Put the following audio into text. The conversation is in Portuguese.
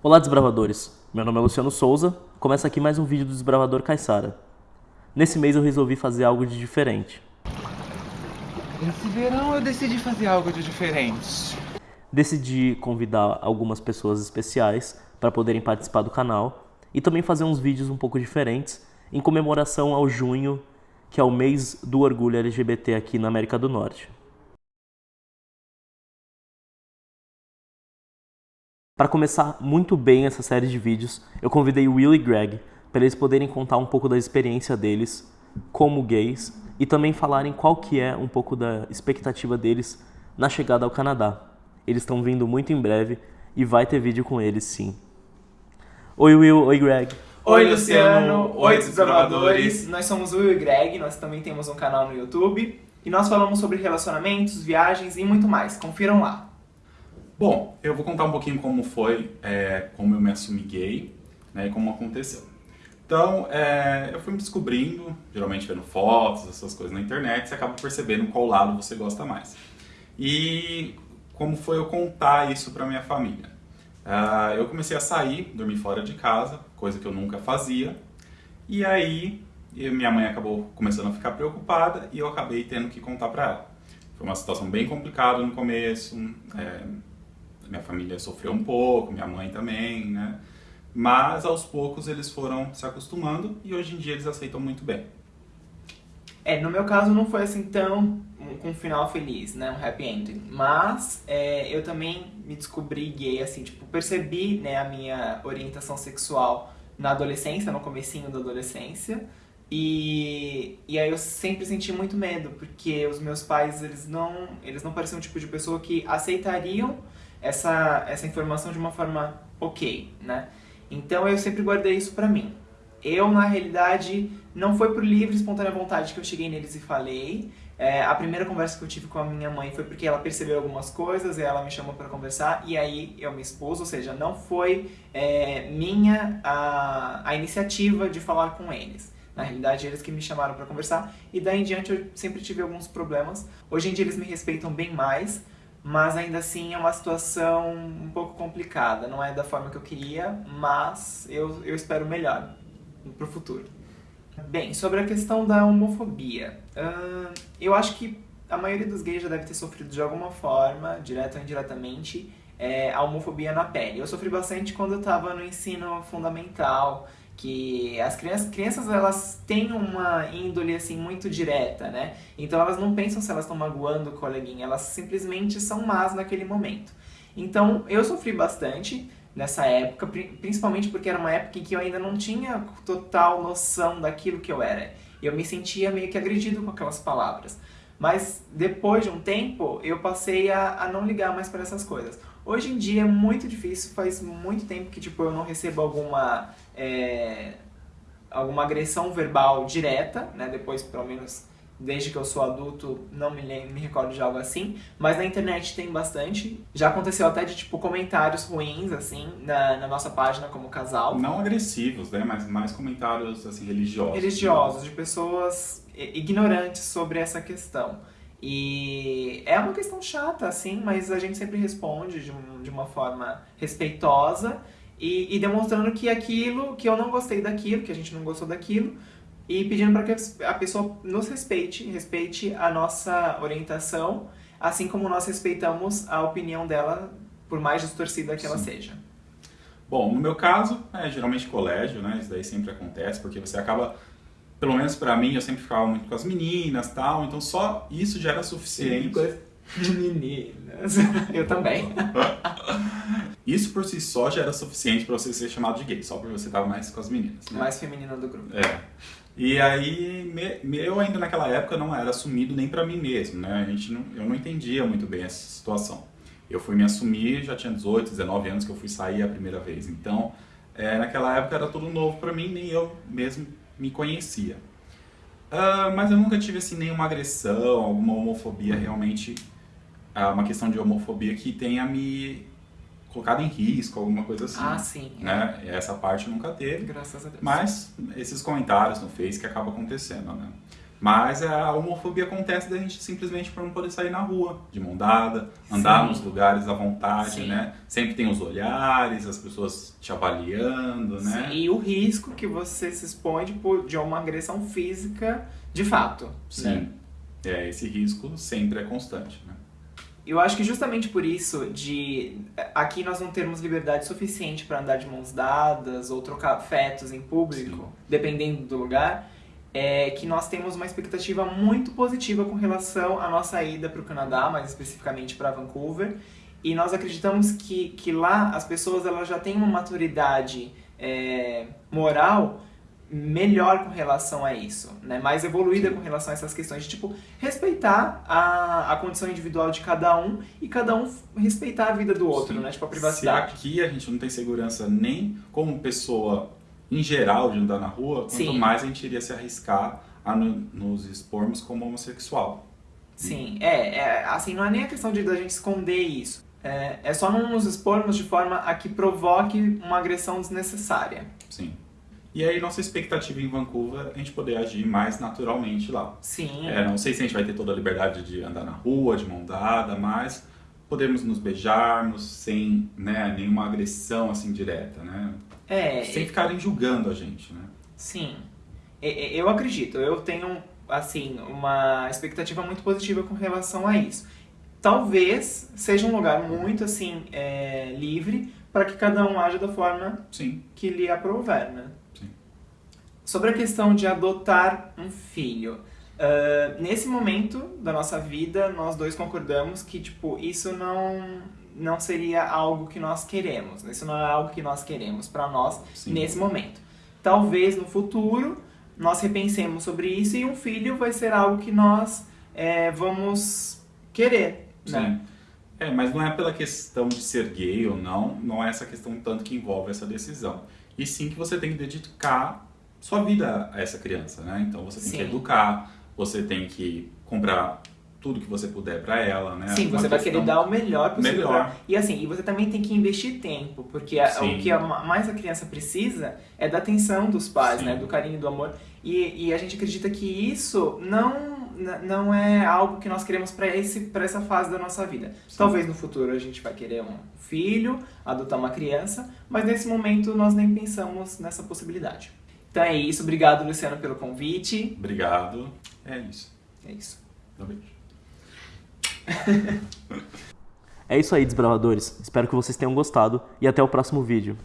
Olá, desbravadores! Meu nome é Luciano Souza, começa aqui mais um vídeo do Desbravador Caissara. Nesse mês eu resolvi fazer algo de diferente. Esse verão eu decidi fazer algo de diferente. Decidi convidar algumas pessoas especiais para poderem participar do canal e também fazer uns vídeos um pouco diferentes em comemoração ao junho, que é o mês do orgulho LGBT aqui na América do Norte. Para começar muito bem essa série de vídeos, eu convidei o Will e Greg para eles poderem contar um pouco da experiência deles como gays e também falarem qual que é um pouco da expectativa deles na chegada ao Canadá. Eles estão vindo muito em breve e vai ter vídeo com eles sim. Oi Will, oi Greg. Oi Luciano, oi desbravadores. Nós somos Will e Greg, nós também temos um canal no YouTube e nós falamos sobre relacionamentos, viagens e muito mais. Confiram lá. Bom, eu vou contar um pouquinho como foi, é, como eu me assumi gay, né, e como aconteceu. Então, é, eu fui me descobrindo, geralmente vendo fotos, essas coisas na internet, você acaba percebendo qual lado você gosta mais. E como foi eu contar isso para minha família? Uh, eu comecei a sair, dormir fora de casa, coisa que eu nunca fazia, e aí minha mãe acabou começando a ficar preocupada e eu acabei tendo que contar para ela. Foi uma situação bem complicada no começo, é, minha família sofreu um pouco, minha mãe também, né? Mas aos poucos eles foram se acostumando e hoje em dia eles aceitam muito bem. É, no meu caso não foi assim tão com um final feliz, né, um happy ending. Mas é, eu também me descobri gay, assim, tipo, percebi, né, a minha orientação sexual na adolescência, no comecinho da adolescência. E, e aí eu sempre senti muito medo, porque os meus pais, eles não, eles não pareciam o tipo de pessoa que aceitariam essa, essa informação de uma forma ok, né? Então eu sempre guardei isso pra mim. Eu, na realidade, não foi por livre e espontânea vontade que eu cheguei neles e falei. É, a primeira conversa que eu tive com a minha mãe foi porque ela percebeu algumas coisas e ela me chamou para conversar e aí eu me expus, ou seja, não foi é, minha a, a iniciativa de falar com eles. Na realidade, eles que me chamaram para conversar e daí em diante eu sempre tive alguns problemas. Hoje em dia eles me respeitam bem mais, mas ainda assim é uma situação um pouco complicada. Não é da forma que eu queria, mas eu, eu espero melhor para o futuro. Bem, sobre a questão da homofobia. Uh, eu acho que a maioria dos gays já deve ter sofrido de alguma forma, direta ou indiretamente, é, a homofobia na pele. Eu sofri bastante quando eu estava no ensino fundamental, que as crianças, crianças elas têm uma índole assim muito direta, né? Então elas não pensam se elas estão magoando o coleguinha, elas simplesmente são más naquele momento. Então eu sofri bastante nessa época, principalmente porque era uma época em que eu ainda não tinha total noção daquilo que eu era. Eu me sentia meio que agredido com aquelas palavras. Mas depois de um tempo, eu passei a, a não ligar mais para essas coisas. Hoje em dia é muito difícil, faz muito tempo que tipo, eu não recebo alguma, é, alguma agressão verbal direta, né? Depois, pelo menos, desde que eu sou adulto, não me, me recordo de algo assim. Mas na internet tem bastante. Já aconteceu até de, tipo, comentários ruins, assim, na, na nossa página como casal. Não agressivos, né? Mas mais comentários, assim, religiosos. Religiosos, de pessoas ignorantes sobre essa questão. E é uma questão chata, assim, mas a gente sempre responde de, um, de uma forma respeitosa e, e, demonstrando que aquilo, que eu não gostei daquilo, que a gente não gostou daquilo, e pedindo para que a pessoa nos respeite, respeite a nossa orientação, assim como nós respeitamos a opinião dela, por mais distorcida que Sim. ela seja. Bom, no meu caso, é geralmente colégio, né? Isso daí sempre acontece, porque você acaba pelo menos para mim, eu sempre ficava muito com as meninas tal, então só isso já era suficiente. De meninas. Eu também. Isso por si só já era suficiente para você ser chamado de gay, só porque você tava mais com as meninas. Né? Mais feminina do grupo. É. E aí, me, eu ainda naquela época não era assumido nem para mim mesmo, né? A gente não, eu não entendia muito bem essa situação. Eu fui me assumir, já tinha 18, 19 anos que eu fui sair a primeira vez. Então, é, naquela época era tudo novo para mim, nem eu mesmo me conhecia. Uh, mas eu nunca tive assim nenhuma agressão, alguma homofobia realmente, uma questão de homofobia que tenha me colocado em risco, alguma coisa assim. Ah, sim. Né? Essa parte nunca teve. Graças a Deus. Mas esses comentários no Face que acaba acontecendo, né? Mas a homofobia acontece da gente simplesmente por não poder sair na rua, de mão dada, andar Sim. nos lugares à vontade, Sim. né? Sempre tem os olhares, as pessoas te avaliando, né? Sim, E o risco que você se expõe de, de uma agressão física de fato. Sim. Né? É, esse risco sempre é constante, né? Eu acho que justamente por isso de aqui nós não termos liberdade suficiente para andar de mãos dadas ou trocar afetos em público, Sim. dependendo do lugar, é que nós temos uma expectativa muito positiva com relação à nossa ida para o Canadá, mais especificamente para Vancouver, e nós acreditamos que, que lá as pessoas elas já têm uma maturidade é, moral melhor com relação a isso, né? mais evoluída com relação a essas questões de tipo respeitar a, a condição individual de cada um e cada um respeitar a vida do outro, Sim. né? Tipo a Se privacidade. aqui a gente não tem segurança nem como pessoa em geral de andar na rua, quanto Sim. mais a gente iria se arriscar a no- nos expormos como homossexual. Sim, é, é, assim, não é nem a questão de da gente esconder isso. É, é só não nos expormos de forma a que provoque uma agressão desnecessária. Sim. E aí nossa expectativa em Vancouver é a gente poder agir mais naturalmente lá. Sim, É, não sei se a gente vai ter toda a liberdade de andar na rua, de mão dada, mas podemos nos beijarmos sem né, nenhuma agressão assim direta, né? é, Sem ficarem julgando a gente, né? Sim, eu acredito. Eu tenho, assim, uma expectativa muito positiva com relação a isso. Talvez seja um lugar muito, assim, é, livre para que cada um haja da forma Sim. que lhe aprouver, né? Sobre a questão de adotar um filho. ah, nesse momento da nossa vida, nós dois concordamos que, tipo, isso não, não seria algo que nós queremos. Isso não é algo que nós queremos para nós Sim. nesse momento. Talvez no futuro nós repensemos sobre isso e um filho vai ser algo que nós é, vamos querer, né? Sim. É, mas não é pela questão de ser gay ou não, não é essa questão tanto que envolve essa decisão. E sim que você tem que dedicar sua vida a essa criança, né? Então você tem Sim. que educar, você tem que comprar tudo que você puder pra ela, né? Sim, Uma você vai querer dar o melhor possível. Melhor. pra- E assim, e você também tem que investir tempo, porque a- o que a ma- mais a criança precisa é da atenção dos pais, Sim. né? Do carinho, do amor. E, e a gente acredita que isso não, não é algo que nós queremos para essa fase da nossa vida. Sim. Talvez no futuro a gente vai querer um filho, adotar uma criança, mas nesse momento nós nem pensamos nessa possibilidade. Então é isso, obrigado Luciano pelo convite. Obrigado. É isso. É isso. Um beijo. É isso aí, desbravadores. Espero que vocês tenham gostado e até o próximo vídeo.